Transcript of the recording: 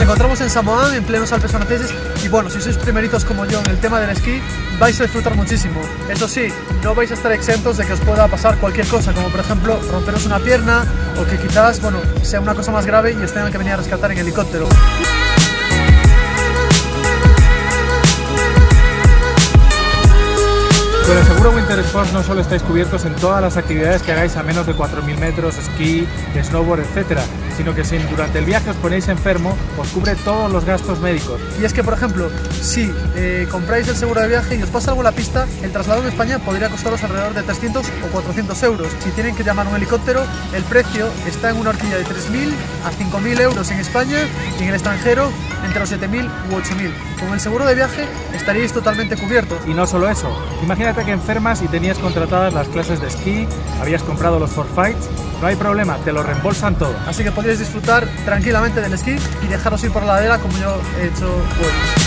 encontramos en Samoán, en plenos Alpes franceses, y bueno, si sois primerizos como yo en el tema del esquí, vais a disfrutar muchísimo. Eso sí, no vais a estar exentos de que os pueda pasar cualquier cosa, como por ejemplo romperos una pierna, o que quizás, bueno, sea una cosa más grave y os tengan que venir a rescatar en helicóptero. Con el seguro Winter Sports no solo estáis cubiertos en todas las actividades que hagáis a menos de 4.000 metros, esquí, snowboard, etcétera, sino que si durante el viaje os ponéis enfermo, os cubre todos los gastos médicos. Y es que, por ejemplo, si eh, compráis el seguro de viaje y os pasa algo en la pista, el traslado en España podría costaros alrededor de 300 o 400 euros. Si tienen que llamar un helicóptero, el precio está en una horquilla de 3.000 a 5.000 euros en España y en el extranjero entre los 7.000 u 8.000. Con el seguro de viaje estaríais totalmente cubiertos. Y no solo eso, imagínate que enfermas y tenías contratadas las clases de esquí, habías comprado los forfaits, no hay problema, te lo reembolsan todo. Así que podéis disfrutar tranquilamente del esquí y dejaros ir por la ladera como yo he hecho hoy.